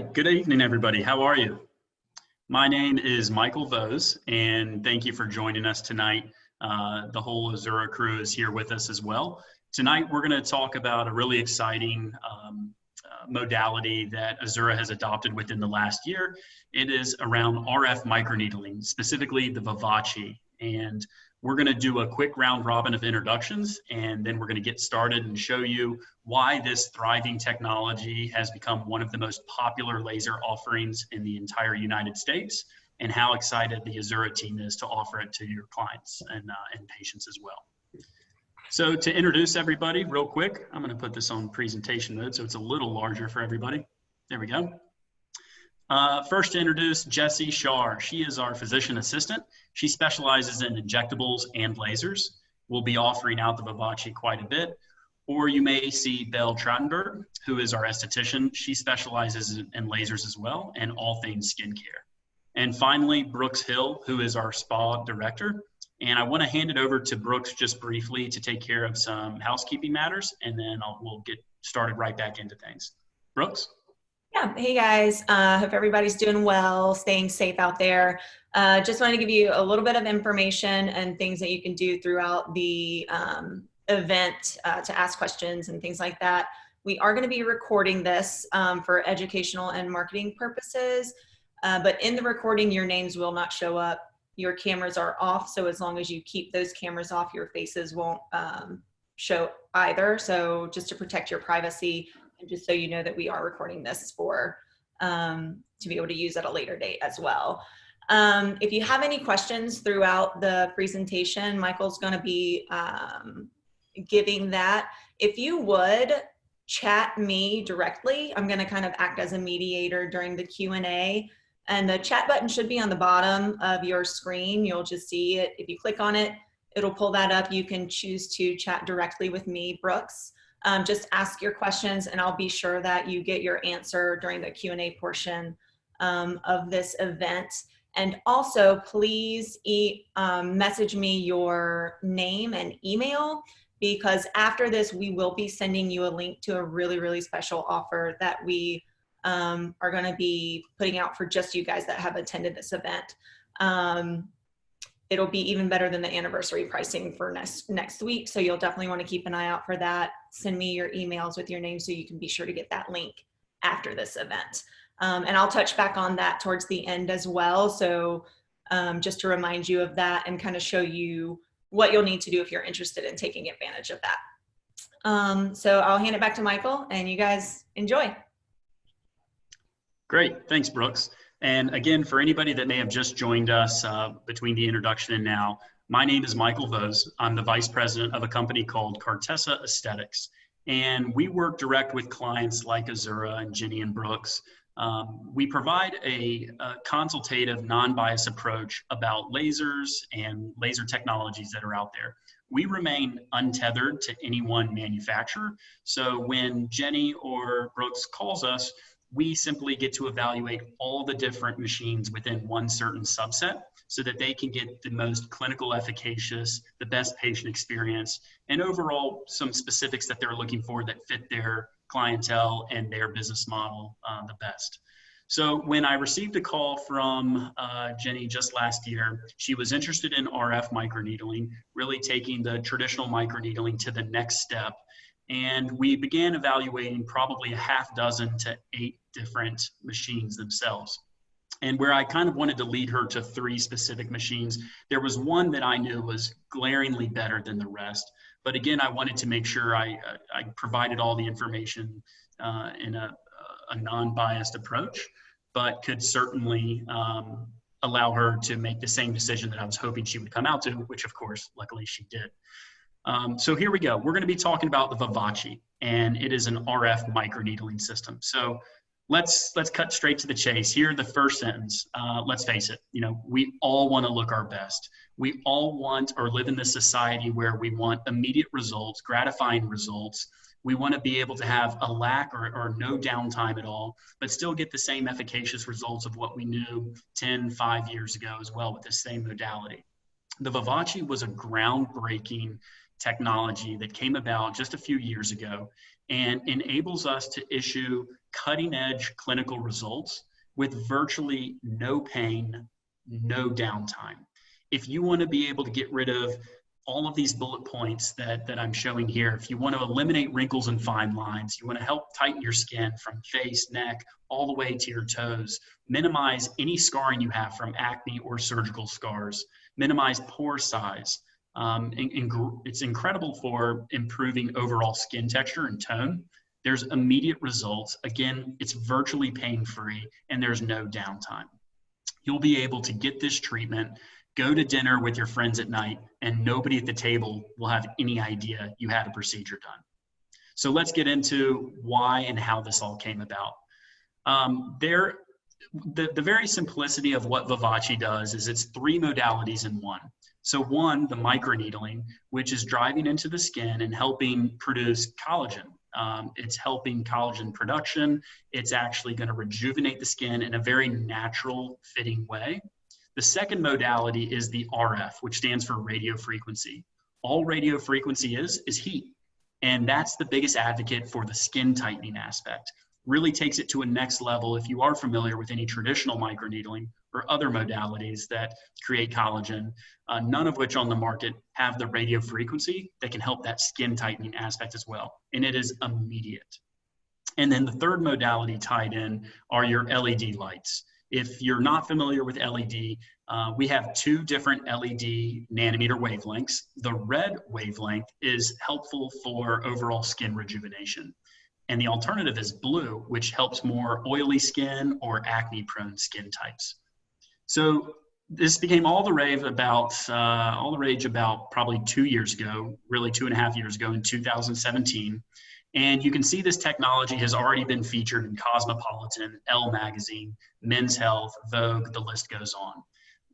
good evening, everybody. How are you? My name is Michael Vose, and thank you for joining us tonight. Uh, the whole Azura crew is here with us as well. Tonight, we're going to talk about a really exciting um, uh, modality that Azura has adopted within the last year. It is around RF microneedling, specifically the Vivace. And we're going to do a quick round robin of introductions, and then we're going to get started and show you why this thriving technology has become one of the most popular laser offerings in the entire United States, and how excited the Azura team is to offer it to your clients and, uh, and patients as well. So to introduce everybody real quick, I'm going to put this on presentation mode so it's a little larger for everybody. There we go. Uh, first to introduce Jessie Shar. She is our physician assistant. She specializes in injectables and lasers. We'll be offering out the Vivace quite a bit. Or you may see Belle Trottenberg, who is our esthetician. She specializes in lasers as well and all things skincare. And finally, Brooks Hill, who is our spa director. And I want to hand it over to Brooks just briefly to take care of some housekeeping matters, and then I'll, we'll get started right back into things. Brooks? Yeah, hey guys, uh, hope everybody's doing well, staying safe out there. Uh, just wanted to give you a little bit of information and things that you can do throughout the um, event uh, to ask questions and things like that. We are going to be recording this um, for educational and marketing purposes, uh, but in the recording, your names will not show up. Your cameras are off, so as long as you keep those cameras off, your faces won't um, show either. So just to protect your privacy, and just so you know that we are recording this for um, to be able to use at a later date as well. Um, if you have any questions throughout the presentation, Michael's going to be um, giving that. If you would chat me directly, I'm going to kind of act as a mediator during the Q&A. And the chat button should be on the bottom of your screen. You'll just see it. If you click on it, it'll pull that up. You can choose to chat directly with me, Brooks um, just ask your questions and I'll be sure that you get your answer during the Q&A portion um, of this event. And also please e um, message me your name and email because after this, we will be sending you a link to a really, really special offer that we um, are gonna be putting out for just you guys that have attended this event. It'll be even better than the anniversary pricing for next next week. So you'll definitely want to keep an eye out for that. Send me your emails with your name so you can be sure to get that link after this event. Um, and I'll touch back on that towards the end as well. So um, just to remind you of that and kind of show you what you'll need to do if you're interested in taking advantage of that. Um, so I'll hand it back to Michael and you guys enjoy. Great, thanks Brooks. And again, for anybody that may have just joined us uh, between the introduction and now, my name is Michael Vose. I'm the vice president of a company called Cartessa Aesthetics. And we work direct with clients like Azura and Jenny and Brooks. Um, we provide a, a consultative, non-biased approach about lasers and laser technologies that are out there. We remain untethered to any one manufacturer. So when Jenny or Brooks calls us, we simply get to evaluate all the different machines within one certain subset so that they can get the most clinical efficacious, the best patient experience, and overall some specifics that they're looking for that fit their clientele and their business model uh, the best. So when I received a call from uh, Jenny just last year, she was interested in RF microneedling, really taking the traditional microneedling to the next step and we began evaluating probably a half dozen to eight different machines themselves. And where I kind of wanted to lead her to three specific machines, there was one that I knew was glaringly better than the rest. But again, I wanted to make sure I, uh, I provided all the information uh, in a, a non-biased approach, but could certainly um, allow her to make the same decision that I was hoping she would come out to, which of course, luckily she did. Um, so here we go. We're going to be talking about the Vivace, and it is an RF microneedling system. So let's let's cut straight to the chase. Here, the first sentence. Uh, let's face it. You know, we all want to look our best. We all want or live in this society where we want immediate results, gratifying results. We want to be able to have a lack or, or no downtime at all, but still get the same efficacious results of what we knew 10, 5 years ago as well with the same modality. The Vivace was a groundbreaking technology that came about just a few years ago and mm-hmm. enables us to issue cutting edge clinical results with virtually no pain, no downtime. If you want to be able to get rid of all of these bullet points that, that I'm showing here, if you want to eliminate wrinkles and fine lines, you want to help tighten your skin from face, neck, all the way to your toes, minimize any scarring you have from acne or surgical scars, minimize pore size. Um, and, and it's incredible for improving overall skin texture and tone. There's immediate results. Again, it's virtually pain-free and there's no downtime. You'll be able to get this treatment go to dinner with your friends at night and nobody at the table will have any idea you had a procedure done. So let's get into why and how this all came about. Um, there, the, the very simplicity of what Vivace does is it's three modalities in one. So one, the microneedling, which is driving into the skin and helping produce collagen. Um, it's helping collagen production. It's actually going to rejuvenate the skin in a very natural fitting way. The second modality is the RF, which stands for radio frequency. All radio frequency is, is heat. And that's the biggest advocate for the skin tightening aspect. Really takes it to a next level if you are familiar with any traditional microneedling or other modalities that create collagen, uh, none of which on the market have the radio frequency that can help that skin tightening aspect as well. And it is immediate. And then the third modality tied in are your LED lights. If you're not familiar with LED, uh, we have two different LED nanometer wavelengths. The red wavelength is helpful for overall skin rejuvenation. And the alternative is blue, which helps more oily skin or acne prone skin types. So this became all the rave about, uh, all the rage about probably two years ago, really two and a half years ago in 2017. And you can see this technology has already been featured in Cosmopolitan, Elle Magazine, Men's Health, Vogue, the list goes on.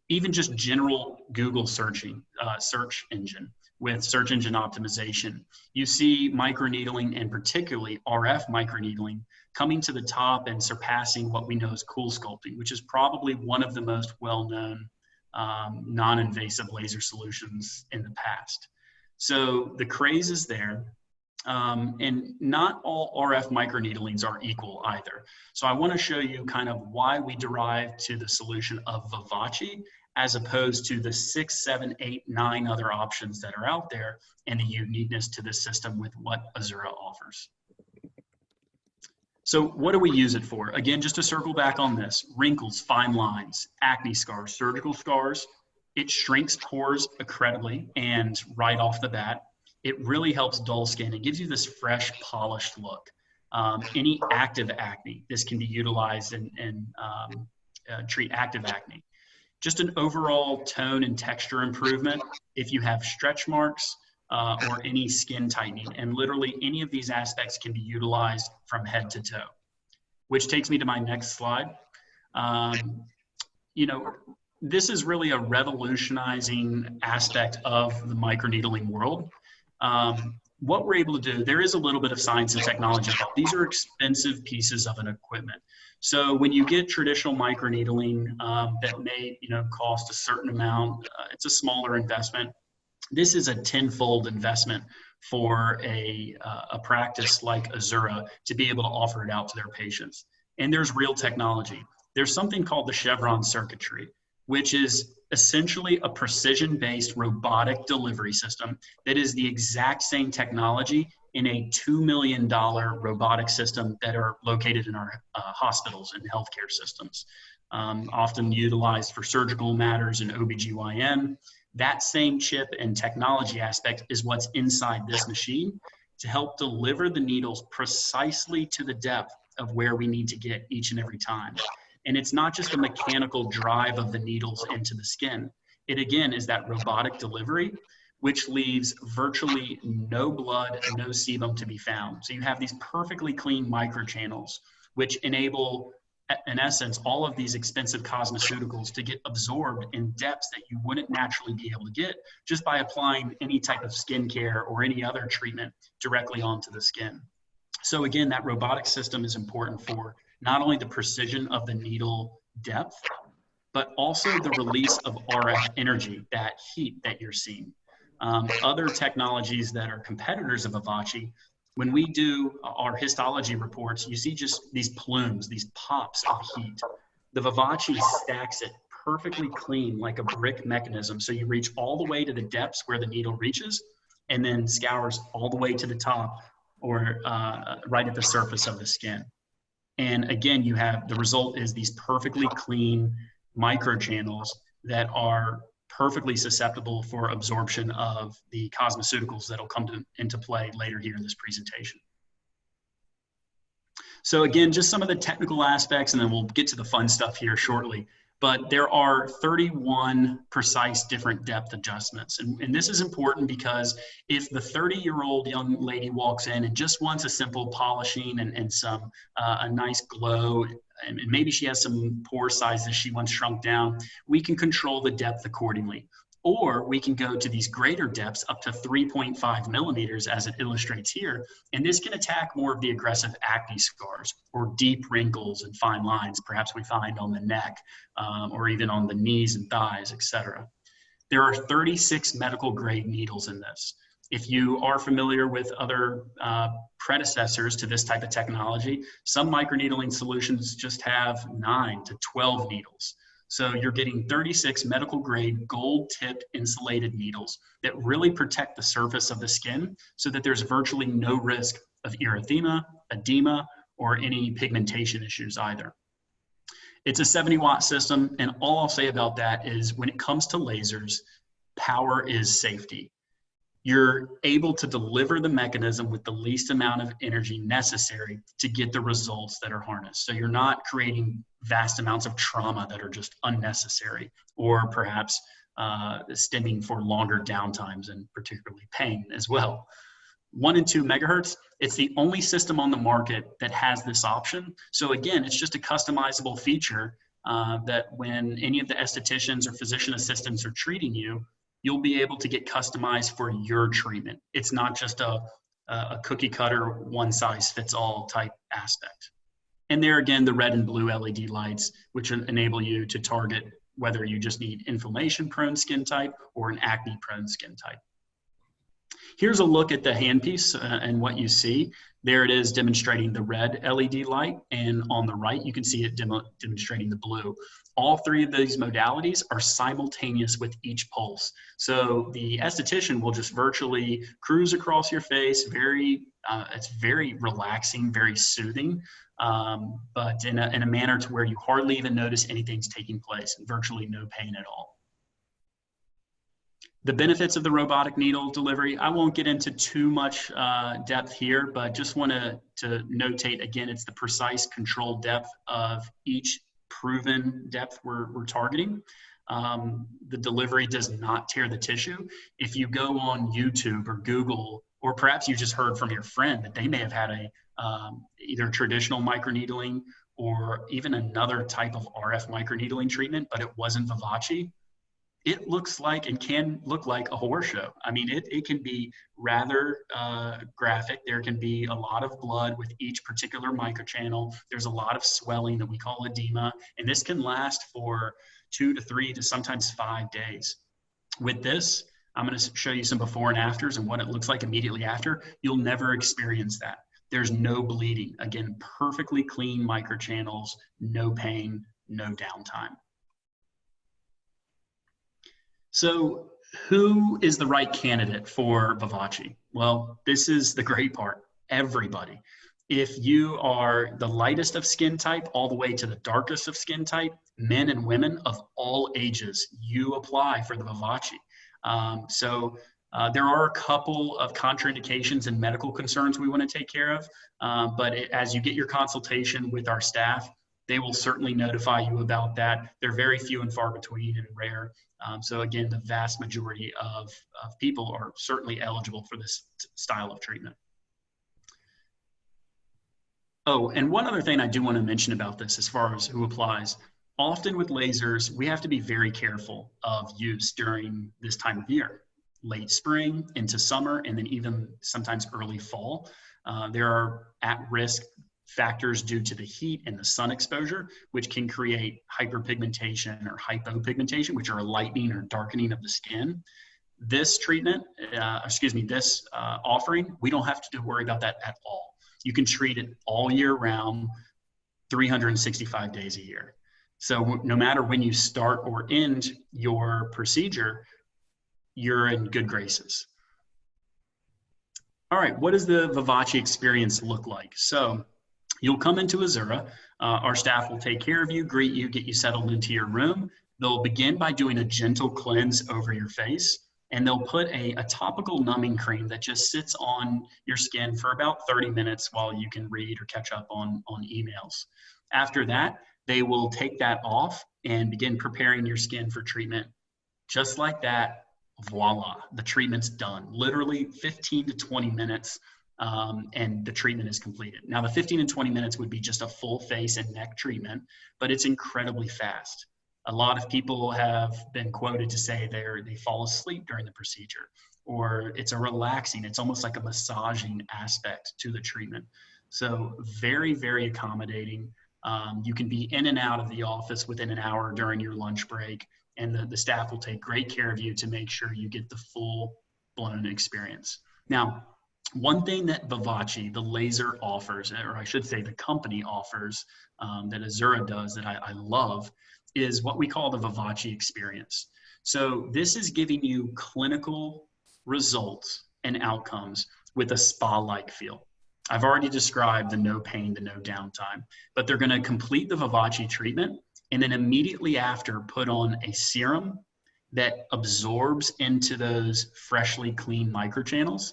Even just general Google searching, uh, search engine with search engine optimization. You see microneedling and particularly RF microneedling coming to the top and surpassing what we know as CoolSculpting, which is probably one of the most well-known um, non-invasive laser solutions in the past. So the craze is there. Um, and not all RF microneedlings are equal either. So I want to show you kind of why we derived to the solution of Vivace as opposed to the six, seven, eight, nine other options that are out there and the uniqueness to the system with what Azura offers. So what do we use it for? Again, just to circle back on this, wrinkles, fine lines, acne scars, surgical scars, it shrinks pores incredibly and right off the bat, it really helps dull skin. It gives you this fresh, polished look. Um, any active acne, this can be utilized and, um, uh, treat active acne. Just an overall tone and texture improvement if you have stretch marks uh, or any skin tightening. And literally any of these aspects can be utilized from head to toe. Which takes me to my next slide. Um, you know, this is really a revolutionizing aspect of the microneedling world. Um, what we're able to do, there is a little bit of science and technology involved. These are expensive pieces of an equipment. So when you get traditional microneedling um, that may, you know, cost a certain amount, uh, it's a smaller investment. This is a tenfold investment for a, uh, a practice like Azura to be able to offer it out to their patients. And there's real technology. There's something called the Chevron circuitry, which is essentially a precision-based robotic delivery system that is the exact same technology in a $2 million robotic system that are located in our uh, hospitals and healthcare systems, um, often utilized for surgical matters and OBGYN. That same chip and technology aspect is what's inside this machine to help deliver the needles precisely to the depth of where we need to get each and every time. And it's not just a mechanical drive of the needles into the skin. It again is that robotic delivery, which leaves virtually no blood, no sebum to be found. So you have these perfectly clean microchannels, which enable, in essence, all of these expensive cosmeceuticals to get absorbed in depths that you wouldn't naturally be able to get just by applying any type of skincare or any other treatment directly onto the skin. So again, that robotic system is important for not only the precision of the needle depth, but also the release of RF energy, that heat that you're seeing. Um, other technologies that are competitors of Vivace, when we do our histology reports, you see just these plumes, these pops of heat. The Vivace stacks it perfectly clean like a brick mechanism. So you reach all the way to the depths where the needle reaches and then scours all the way to the top or uh, right at the surface of the skin. And again, you have the result is these perfectly clean microchannels that are perfectly susceptible for absorption of the cosmeceuticals that'll come to, into play later here in this presentation. So again, just some of the technical aspects, and then we'll get to the fun stuff here shortly. But there are 31 precise different depth adjustments. And, and this is important because if the 30 year old young lady walks in and just wants a simple polishing and, and some, uh, a nice glow and maybe she has some pore sizes she wants shrunk down, we can control the depth accordingly. Or we can go to these greater depths up to 3.5 millimeters as it illustrates here. And this can attack more of the aggressive acne scars or deep wrinkles and fine lines, perhaps we find on the neck um, or even on the knees and thighs, etc. There are 36 medical grade needles in this. If you are familiar with other uh, predecessors to this type of technology, some microneedling solutions just have nine to 12 needles. So you're getting 36 medical grade gold tipped insulated needles that really protect the surface of the skin so that there's virtually no risk of erythema, edema, or any pigmentation issues either. It's a 70 watt system, and all I'll say about that is when it comes to lasers, power is safety you're able to deliver the mechanism with the least amount of energy necessary to get the results that are harnessed. So you're not creating vast amounts of trauma that are just unnecessary or perhaps uh, stemming for longer downtimes and particularly pain as well. One and two megahertz, it's the only system on the market that has this option. So again, it's just a customizable feature uh, that when any of the estheticians or physician assistants are treating you, you'll be able to get customized for your treatment. It's not just a, a cookie cutter, one size fits all type aspect. And there again, the red and blue LED lights, which enable you to target whether you just need inflammation prone skin type or an acne prone skin type. Here's a look at the handpiece uh, and what you see. There it is demonstrating the red LED light, and on the right, you can see it demo demonstrating the blue. All three of these modalities are simultaneous with each pulse. So the esthetician will just virtually cruise across your face, very, uh, it's very relaxing, very soothing, um, but in a, in a manner to where you hardly even notice anything's taking place, virtually no pain at all. The benefits of the robotic needle delivery, I won't get into too much uh, depth here, but just want to, to notate again, it's the precise control depth of each proven depth we're, we're targeting. Um, the delivery does not tear the tissue. If you go on YouTube or Google, or perhaps you just heard from your friend that they may have had a um, either traditional microneedling or even another type of RF microneedling treatment, but it wasn't Vivace it looks like and can look like a horror show. I mean, it, it can be rather uh, graphic. There can be a lot of blood with each particular microchannel. There's a lot of swelling that we call edema, and this can last for two to three to sometimes five days. With this, I'm going to show you some before and afters and what it looks like immediately after. You'll never experience that. There's no bleeding. Again, perfectly clean microchannels, no pain, no downtime. So who is the right candidate for Vivace? Well, this is the great part. Everybody. If you are the lightest of skin type all the way to the darkest of skin type, men and women of all ages, you apply for the Vivace. Um, so uh, there are a couple of contraindications and medical concerns we want to take care of, uh, but it, as you get your consultation with our staff, they will certainly notify you about that. They're very few and far between and rare. Um, so again, the vast majority of, of people are certainly eligible for this style of treatment. Oh, and one other thing I do want to mention about this as far as who applies, often with lasers, we have to be very careful of use during this time of year, late spring into summer, and then even sometimes early fall. Uh, there are at-risk factors due to the heat and the sun exposure, which can create hyperpigmentation or hypopigmentation, which are lightening or darkening of the skin. This treatment, uh, excuse me, this uh, offering, we don't have to worry about that at all. You can treat it all year round, 365 days a year. So no matter when you start or end your procedure, you're in good graces. All right, what does the Vivace experience look like? So you'll come into Azura. Uh, our staff will take care of you, greet you, get you settled into your room. They'll begin by doing a gentle cleanse over your face, and they'll put a, a topical numbing cream that just sits on your skin for about 30 minutes while you can read or catch up on, on emails. After that, they will take that off and begin preparing your skin for treatment. Just like that, voila, the treatment's done. Literally 15 to 20 minutes um, and the treatment is completed. Now, the 15 and 20 minutes would be just a full face and neck treatment, but it's incredibly fast. A lot of people have been quoted to say they they fall asleep during the procedure, or it's a relaxing, it's almost like a massaging aspect to the treatment. So, very, very accommodating. Um, you can be in and out of the office within an hour during your lunch break, and the, the staff will take great care of you to make sure you get the full blown experience. Now, one thing that Vivace, the laser offers, or I should say the company offers, um, that Azura does that I, I love, is what we call the Vivace experience. So this is giving you clinical results and outcomes with a spa-like feel. I've already described the no pain, the no downtime, but they're going to complete the Vivace treatment and then immediately after put on a serum that absorbs into those freshly clean microchannels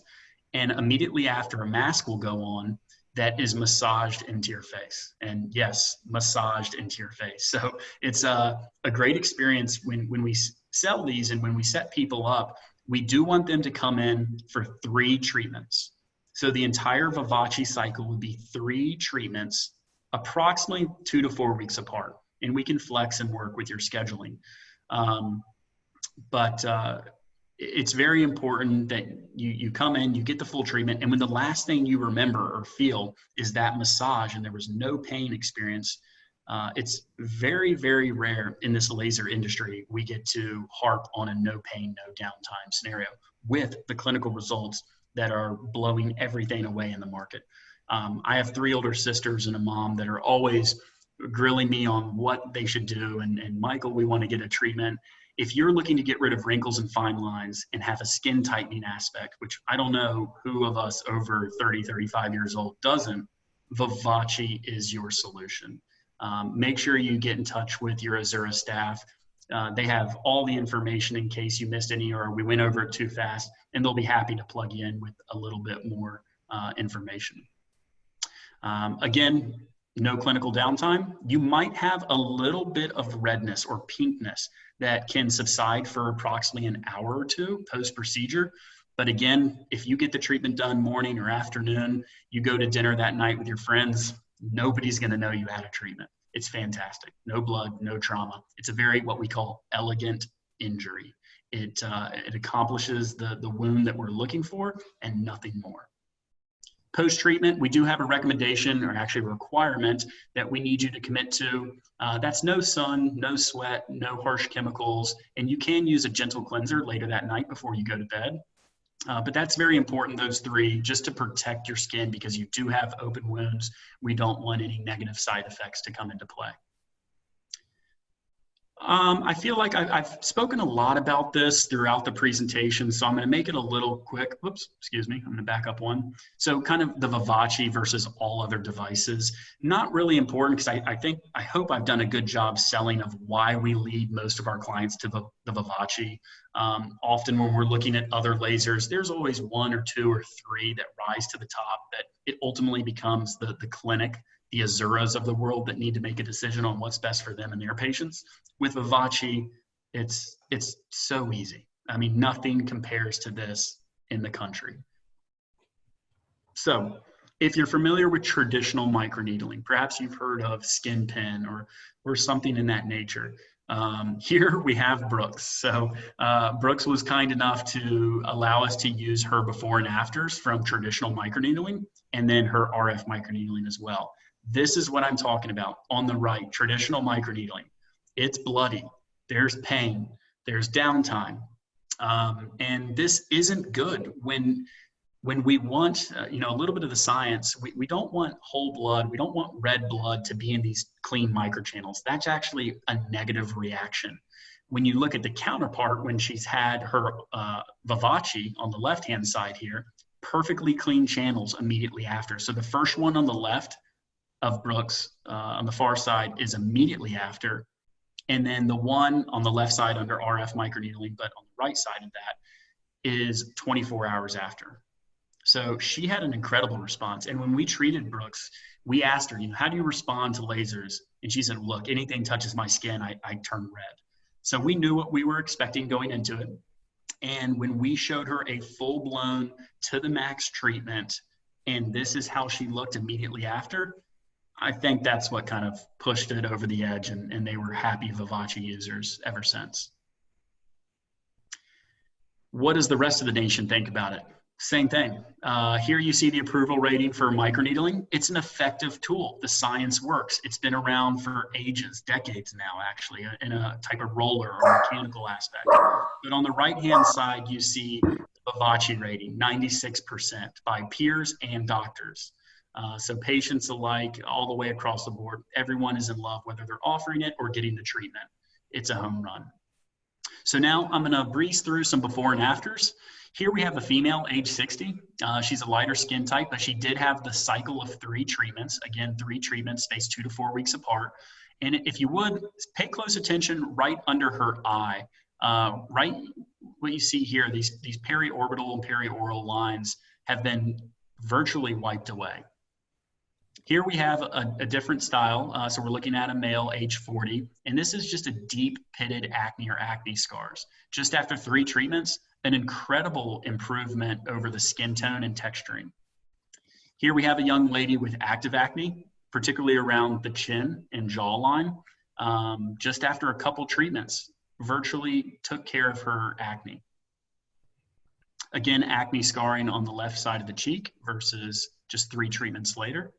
and immediately after a mask will go on that is massaged into your face. And yes massaged into your face. So it's a, a great experience when, when we sell these and when we set people up we do want them to come in for three treatments. So the entire vivace cycle would be three treatments approximately two to four weeks apart. And we can flex and work with your scheduling. Um, but uh, it's very important that you you come in you get the full treatment and when the last thing you remember or feel is that massage and there was no pain experience uh, it's very very rare in this laser industry we get to harp on a no pain no downtime scenario with the clinical results that are blowing everything away in the market. Um, i have three older sisters and a mom that are always grilling me on what they should do and, and michael we want to get a treatment if you're looking to get rid of wrinkles and fine lines and have a skin tightening aspect, which I don't know who of us over 30, 35 years old doesn't, Vivace is your solution. Um, make sure you get in touch with your Azura staff. Uh, they have all the information in case you missed any or we went over it too fast, and they'll be happy to plug you in with a little bit more uh, information. Um, again, no clinical downtime. You might have a little bit of redness or pinkness that can subside for approximately an hour or two post procedure. But again, if you get the treatment done morning or afternoon, you go to dinner that night with your friends, nobody's going to know you had a treatment. It's fantastic. No blood, no trauma. It's a very what we call elegant injury. It, uh, it accomplishes the, the wound that we're looking for and nothing more. Post treatment, we do have a recommendation or actually a requirement that we need you to commit to. Uh, that's no sun, no sweat, no harsh chemicals, and you can use a gentle cleanser later that night before you go to bed. Uh, but that's very important, those three, just to protect your skin because you do have open wounds. We don't want any negative side effects to come into play. Um, I feel like I've, I've, spoken a lot about this throughout the presentation, so I'm going to make it a little quick. Whoops, excuse me. I'm going to back up one. So kind of the Vivace versus all other devices. Not really important because I, I, think, I hope I've done a good job selling of why we lead most of our clients to the, the Vivace. Um, often when we're looking at other lasers, there's always one or two or three that rise to the top that it ultimately becomes the, the clinic the Azuras of the world that need to make a decision on what's best for them and their patients. With Vivace, it's it's so easy. I mean, nothing compares to this in the country. So, if you're familiar with traditional microneedling, perhaps you've heard of SkinPen or or something in that nature. Um, here we have Brooks. So uh, Brooks was kind enough to allow us to use her before and afters from traditional microneedling and then her RF microneedling as well. This is what I'm talking about on the right, traditional microneedling. It's bloody, there's pain, there's downtime. Um, and this isn't good when when we want uh, you know a little bit of the science. We, we don't want whole blood. We don't want red blood to be in these clean microchannels. That's actually a negative reaction. When you look at the counterpart when she's had her uh, Vivace on the left hand side here perfectly clean channels immediately after. So the first one on the left of brooks uh, on the far side is immediately after and then the one on the left side under rf microneedling but on the right side of that is 24 hours after so she had an incredible response. And when we treated Brooks, we asked her, you know, how do you respond to lasers? And she said, look, anything touches my skin, I, I turn red. So we knew what we were expecting going into it. And when we showed her a full blown to the max treatment, and this is how she looked immediately after, I think that's what kind of pushed it over the edge, and, and they were happy Vivace users ever since. What does the rest of the nation think about it? Same thing. Uh, here you see the approval rating for microneedling. It's an effective tool. The science works. It's been around for ages, decades now, actually, in a type of roller or mechanical aspect. But on the right-hand side, you see the Vivace rating, 96% by peers and doctors. Uh, so patients alike, all the way across the board, everyone is in love, whether they're offering it or getting the treatment. It's a home run. So now I'm gonna breeze through some before and afters. Here we have a female, age 60. Uh, she's a lighter skin type, but she did have the cycle of three treatments. Again, three treatments spaced two to four weeks apart. And if you would, pay close attention right under her eye. Uh, right, what you see here, these, these periorbital and perioral lines have been virtually wiped away. Here we have a, a different style. Uh, so we're looking at a male age 40, and this is just a deep pitted acne or acne scars. Just after three treatments, an incredible improvement over the skin tone and texturing. Here we have a young lady with active acne, particularly around the chin and jawline. Um, just after a couple treatments, virtually took care of her acne. Again, acne scarring on the left side of the cheek versus just three treatments later.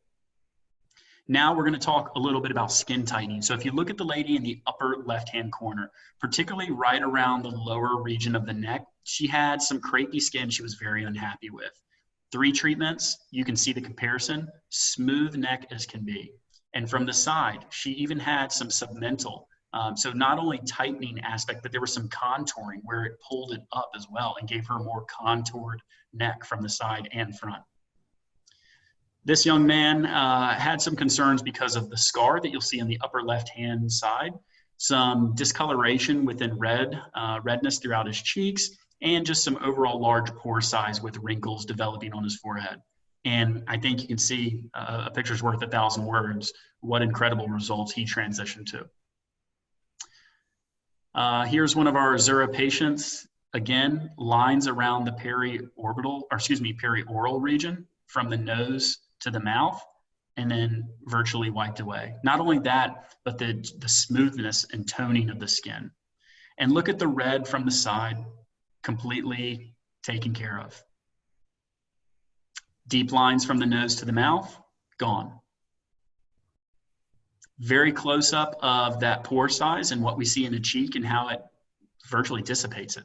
Now we're going to talk a little bit about skin tightening. So if you look at the lady in the upper left-hand corner, particularly right around the lower region of the neck, she had some crepey skin she was very unhappy with. Three treatments, you can see the comparison, smooth neck as can be. And from the side, she even had some submental. Um, so not only tightening aspect, but there was some contouring where it pulled it up as well and gave her a more contoured neck from the side and front. This young man uh, had some concerns because of the scar that you'll see on the upper left-hand side, some discoloration within red, uh, redness throughout his cheeks, and just some overall large pore size with wrinkles developing on his forehead. And I think you can see uh, a picture's worth a thousand words, what incredible results he transitioned to. Uh, here's one of our Azura patients. Again, lines around the periorbital, or excuse me, perioral region from the nose to the mouth and then virtually wiped away. Not only that, but the, the smoothness and toning of the skin. And look at the red from the side, completely taken care of. Deep lines from the nose to the mouth, gone. Very close up of that pore size and what we see in the cheek and how it virtually dissipates it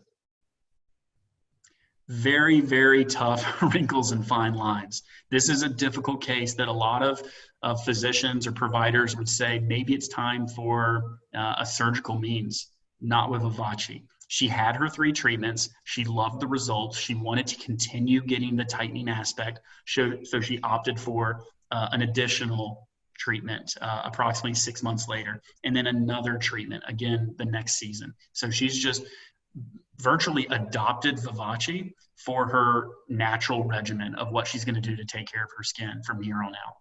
very, very tough wrinkles and fine lines. This is a difficult case that a lot of, of physicians or providers would say maybe it's time for uh, a surgical means, not with Vivace. She had her three treatments. She loved the results. She wanted to continue getting the tightening aspect. So, so she opted for uh, an additional treatment uh, approximately six months later, and then another treatment again the next season. So she's just virtually adopted Vivace for her natural regimen of what she's going to do to take care of her skin from here on out.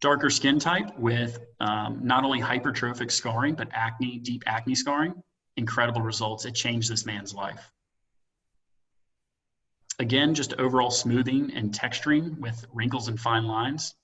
Darker skin type with um, not only hypertrophic scarring, but acne, deep acne scarring, incredible results. It changed this man's life. Again, just overall smoothing and texturing with wrinkles and fine lines.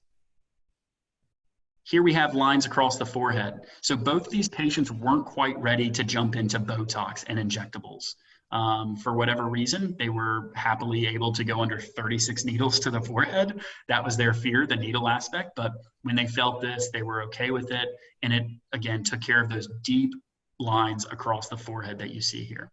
Here we have lines across the forehead. So both these patients weren't quite ready to jump into Botox and injectables. Um, for whatever reason, they were happily able to go under 36 needles to the forehead. That was their fear, the needle aspect. But when they felt this, they were okay with it. And it, again, took care of those deep lines across the forehead that you see here.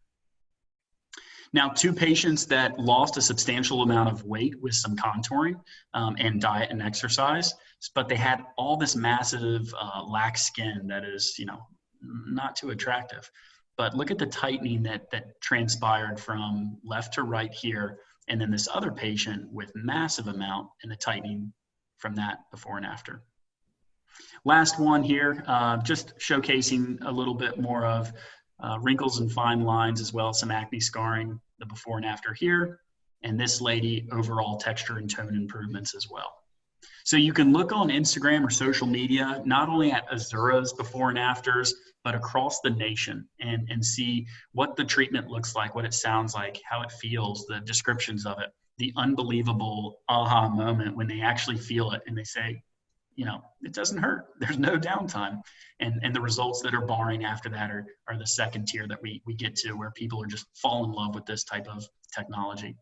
Now, two patients that lost a substantial amount of weight with some contouring um, and diet and exercise, but they had all this massive uh, lax skin that is, you know, not too attractive. But look at the tightening that that transpired from left to right here, and then this other patient with massive amount and the tightening from that before and after. Last one here, uh, just showcasing a little bit more of uh, wrinkles and fine lines as well as some acne scarring, the before and after here. And this lady, overall texture and tone improvements as well. So you can look on Instagram or social media, not only at Azura's before and afters, but across the nation and, and see what the treatment looks like, what it sounds like, how it feels, the descriptions of it, the unbelievable aha moment when they actually feel it and they say, you know, it doesn't hurt. There's no downtime. And, and the results that are barring after that are, are the second tier that we, we get to where people are just fall in love with this type of technology.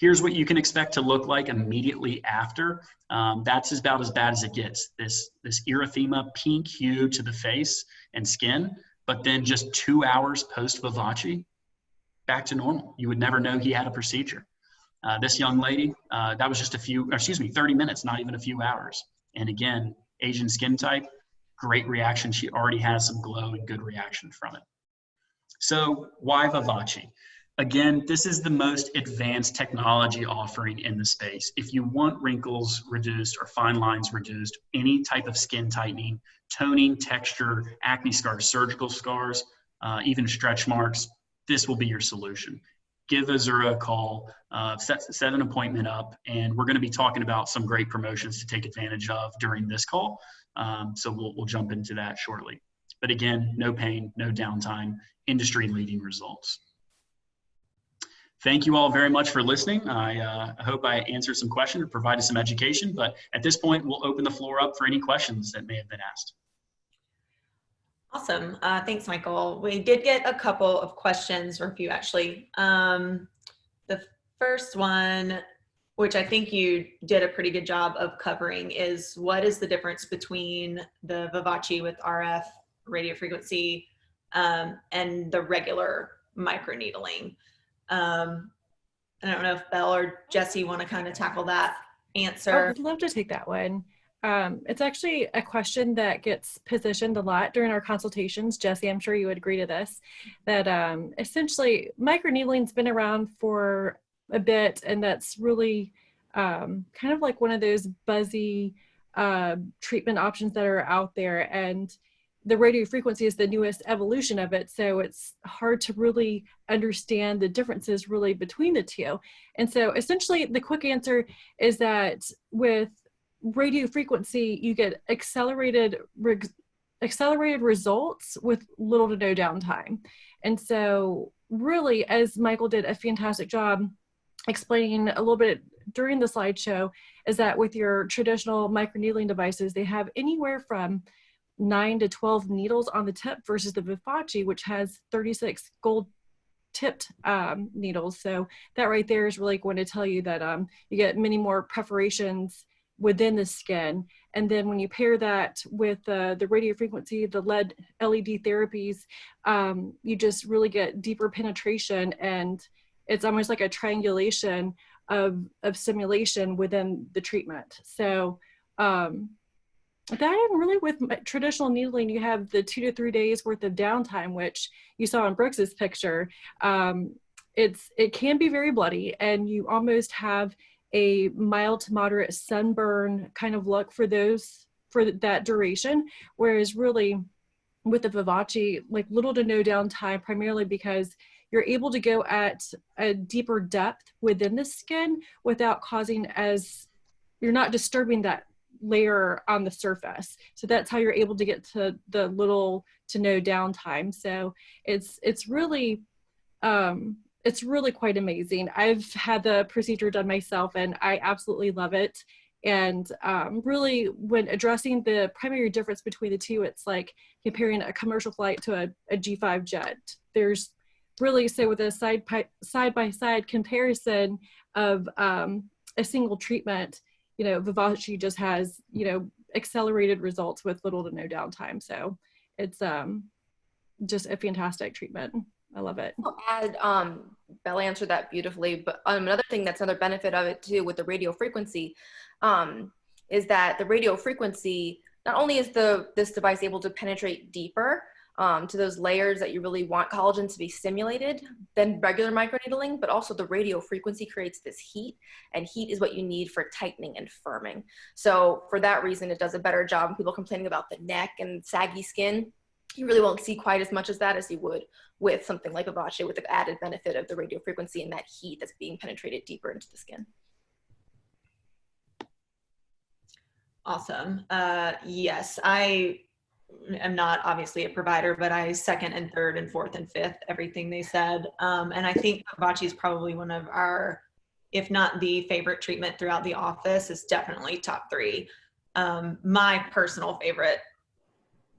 Here's what you can expect to look like immediately after. Um, that's about as bad as it gets. This, this erythema pink hue to the face and skin, but then just two hours post Vivace, back to normal. You would never know he had a procedure. Uh, this young lady, uh, that was just a few, excuse me, 30 minutes, not even a few hours. And again, Asian skin type, great reaction. She already has some glow and good reaction from it. So why Vivace? Again, this is the most advanced technology offering in the space. If you want wrinkles reduced or fine lines reduced, any type of skin tightening, toning, texture, acne scars, surgical scars, uh, even stretch marks, this will be your solution give Azura a call, uh, set, set an appointment up, and we're going to be talking about some great promotions to take advantage of during this call. Um, so we'll, we'll jump into that shortly. But again, no pain, no downtime, industry leading results. Thank you all very much for listening. I uh, hope I answered some questions or provided some education, but at this point, we'll open the floor up for any questions that may have been asked. Awesome. Uh, thanks, Michael. We did get a couple of questions, or a few actually. Um, the first one, which I think you did a pretty good job of covering, is what is the difference between the Vivace with RF radio frequency um, and the regular microneedling? Um, I don't know if Belle or Jesse want to kind of tackle that answer. I'd love to take that one. Um, it's actually a question that gets positioned a lot during our consultations. Jesse, I'm sure you would agree to this, that um, essentially microneedling's been around for a bit and that's really um, kind of like one of those buzzy uh, treatment options that are out there and the radio frequency is the newest evolution of it so it's hard to really understand the differences really between the two and so essentially the quick answer is that with radio frequency, you get accelerated accelerated results with little to no downtime. And so really, as Michael did a fantastic job explaining a little bit during the slideshow, is that with your traditional microneedling devices, they have anywhere from nine to 12 needles on the tip versus the Vivace, which has 36 gold tipped um, needles. So that right there is really going to tell you that um, you get many more perforations within the skin. And then when you pair that with uh, the radio frequency, the LED LED therapies, um, you just really get deeper penetration and it's almost like a triangulation of, of simulation within the treatment. So um, that and really with traditional needling, you have the two to three days worth of downtime, which you saw in Brooks's picture. Um, it's it can be very bloody and you almost have a mild to moderate sunburn kind of look for those for that duration whereas really with the Vivace like little to no downtime primarily because you're able to go at a deeper depth within the skin without causing as you're not disturbing that layer on the surface so that's how you're able to get to the little to no downtime so it's it's really um it's really quite amazing. I've had the procedure done myself and I absolutely love it. And um, really when addressing the primary difference between the two, it's like comparing a commercial flight to a a G5 jet. There's really, so with a side, side by side comparison of um, a single treatment, you know, Vivace just has, you know, accelerated results with little to no downtime. So it's um, just a fantastic treatment. I love it. I'll add um, Bella answered that beautifully. But um, another thing that's another benefit of it too with the radio frequency um, is that the radio frequency not only is the this device able to penetrate deeper um, to those layers that you really want collagen to be stimulated than regular microneedling, but also the radio frequency creates this heat, and heat is what you need for tightening and firming. So for that reason, it does a better job. People complaining about the neck and saggy skin, you really won't see quite as much as that as you would with something like Vivace with the added benefit of the radio frequency and that heat that's being penetrated deeper into the skin. Awesome. Uh, yes, I am not obviously a provider, but I second and third and fourth and fifth everything they said. Um, and I think Vivace is probably one of our, if not the favorite treatment throughout the office, is definitely top three. Um, my personal favorite,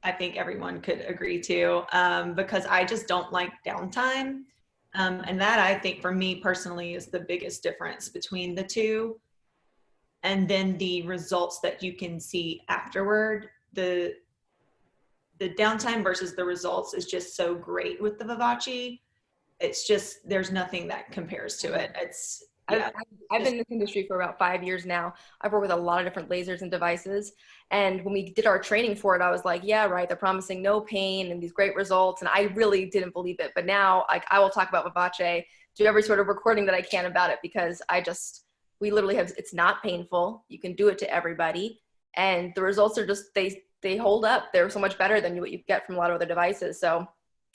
I think everyone could agree to, um, because I just don't like downtime. Um, and that I think for me personally is the biggest difference between the two and then the results that you can see afterward the the downtime versus the results is just so great with the Vivace. It's just there's nothing that compares to it. It's yeah. I've, I've been in this industry for about five years now. I've worked with a lot of different lasers and devices. And when we did our training for it, I was like, yeah, right. They're promising no pain and these great results. And I really didn't believe it. But now like I will talk about Vivace, do every sort of recording that I can about it because I just, we literally have, it's not painful. You can do it to everybody. And the results are just, they, they hold up. They're so much better than what you get from a lot of other devices. So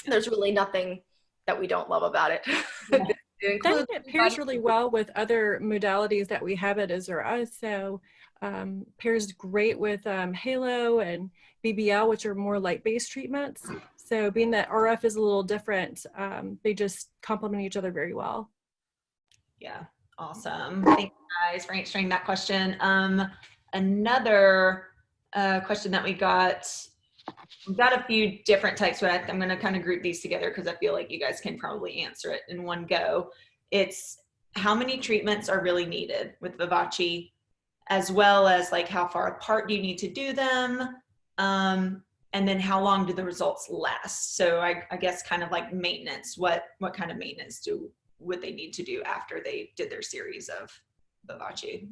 there's really nothing that we don't love about it. Yeah. that it pairs really well with other modalities that we have at Azura. So um, pairs great with um, Halo and BBL, which are more light-based treatments. So being that RF is a little different, um, they just complement each other very well. Yeah, awesome. Thank you guys for answering that question. Um, another uh, question that we got. We've got a few different types, but I'm going to kind of group these together because I feel like you guys can probably answer it in one go. It's how many treatments are really needed with Vivace, as well as like how far apart do you need to do them, um, and then how long do the results last? So I, I guess kind of like maintenance. What what kind of maintenance do would they need to do after they did their series of Vivace?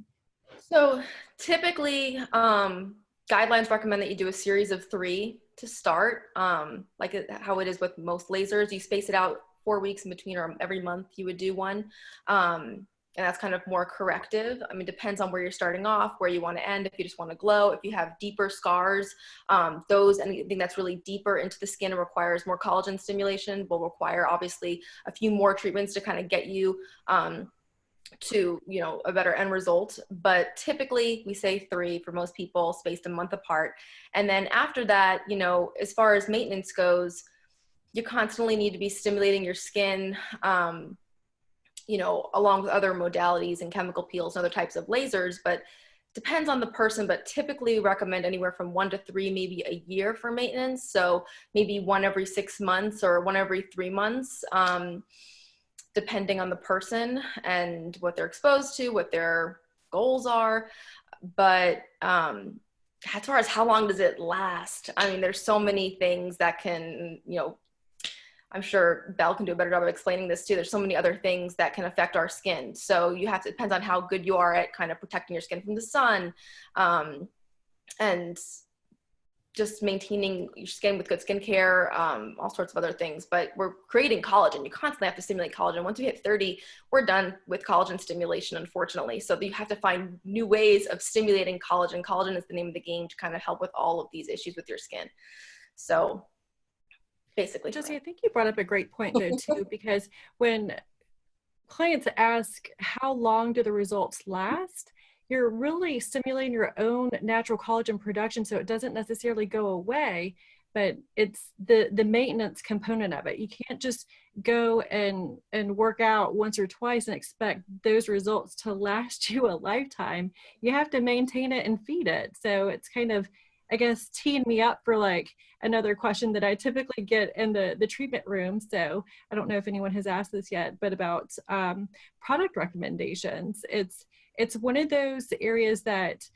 So typically, um, guidelines recommend that you do a series of three to start, um, like how it is with most lasers. You space it out four weeks in between or every month you would do one. Um, and that's kind of more corrective. I mean, depends on where you're starting off, where you want to end. If you just want to glow, if you have deeper scars, um, those anything that's really deeper into the skin and requires more collagen stimulation will require obviously a few more treatments to kind of get you um, to you know a better end result but typically we say three for most people spaced a month apart. And then after that you know as far as maintenance goes you constantly need to be stimulating your skin um, you know along with other modalities and chemical peels and other types of lasers but depends on the person but typically recommend anywhere from one to three maybe a year for maintenance. So maybe one every six months or one every three months. Um, depending on the person and what they're exposed to, what their goals are. But um, as far as how long does it last, I mean, there's so many things that can, you know, I'm sure Belle can do a better job of explaining this too. There's so many other things that can affect our skin. So you have to, depends on how good you are at kind of protecting your skin from the sun. Um, and just maintaining your skin with good skincare, um, all sorts of other things. But we're creating collagen. You constantly have to stimulate collagen. Once we hit 30, we're done with collagen stimulation, unfortunately. So you have to find new ways of stimulating collagen. Collagen is the name of the game to kind of help with all of these issues with your skin. So basically. Jesse, I think you brought up a great point though too, because when clients ask how long do the results last, you're really stimulating your own natural collagen production so it doesn't necessarily go away but it's the the maintenance component of it. You can't just go and and work out once or twice and expect those results to last you a lifetime. You have to maintain it and feed it. So it's kind of i guess teeing me up for like another question that i typically get in the the treatment room. So i don't know if anyone has asked this yet but about um, product recommendations. It's it's one of those areas that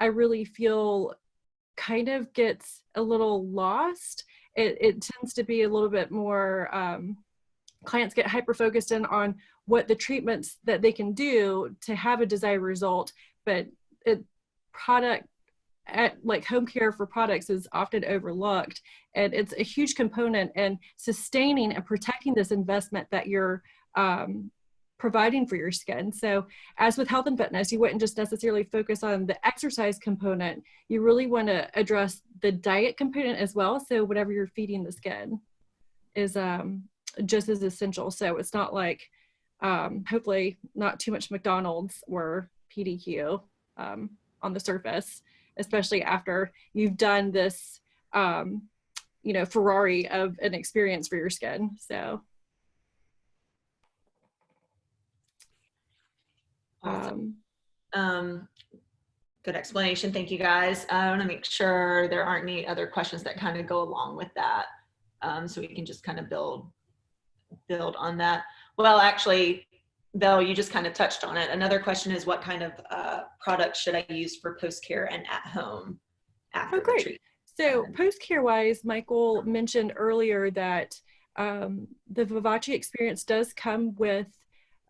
I really feel kind of gets a little lost. It, it tends to be a little bit more um, clients get hyper focused in on what the treatments that they can do to have a desired result, but it product at like home care for products is often overlooked and it's a huge component in sustaining and protecting this investment that you're um, providing for your skin so as with health and fitness you wouldn't just necessarily focus on the exercise component you really want to address the diet component as well so whatever you're feeding the skin is um, just as essential so it's not like um, hopefully not too much mcdonald's or pdq um, on the surface especially after you've done this, um, you know, Ferrari of an experience for your skin. So. Awesome. Um, um, good explanation. Thank you guys. I want to make sure there aren't any other questions that kind of go along with that. Um, so we can just kind of build, build on that. Well, actually, though you just kind of touched on it. Another question is what kind of uh, products should I use for post-care and at home after oh, great. treatment? So post-care wise, Michael mentioned earlier that um, the Vivace experience does come with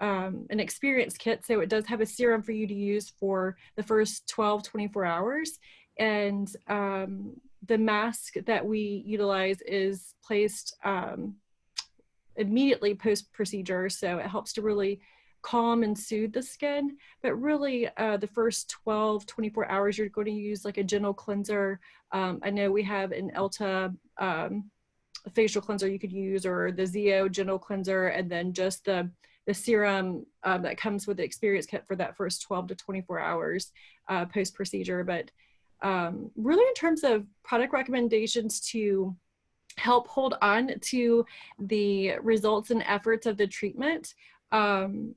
um, an experience kit. So it does have a serum for you to use for the first 12, 24 hours. And um, the mask that we utilize is placed um, immediately post procedure. So it helps to really calm and soothe the skin. But really, uh, the first 12, 24 hours, you're going to use like a gentle cleanser. Um, I know we have an Elta um, facial cleanser you could use or the ZO gentle cleanser and then just the, the serum um, that comes with the experience kit for that first 12 to 24 hours uh, post procedure. But um, really in terms of product recommendations to help hold on to the results and efforts of the treatment, um,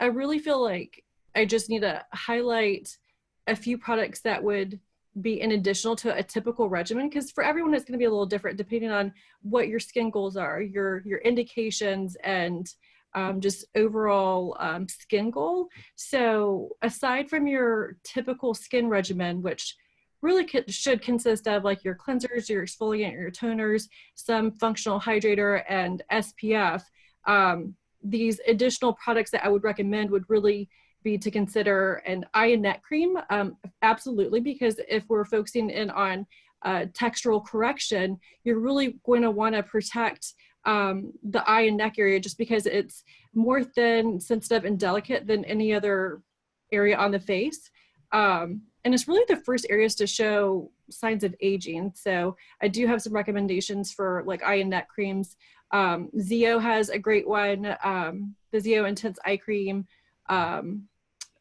I really feel like I just need to highlight a few products that would be in additional to a typical regimen because for everyone it's going to be a little different depending on what your skin goals are your your indications and um, just overall um, skin goal so aside from your typical skin regimen which really should consist of like your cleansers your exfoliant your toners some functional hydrator and spf um, these additional products that I would recommend would really be to consider an eye and neck cream. Um, absolutely, because if we're focusing in on uh, textural correction, you're really going to want to protect um, the eye and neck area just because it's more thin, sensitive, and delicate than any other area on the face. Um, and it's really the first areas to show signs of aging. So I do have some recommendations for like eye and neck creams. Um, ZO has a great one, um, the ZO Intense Eye Cream, um,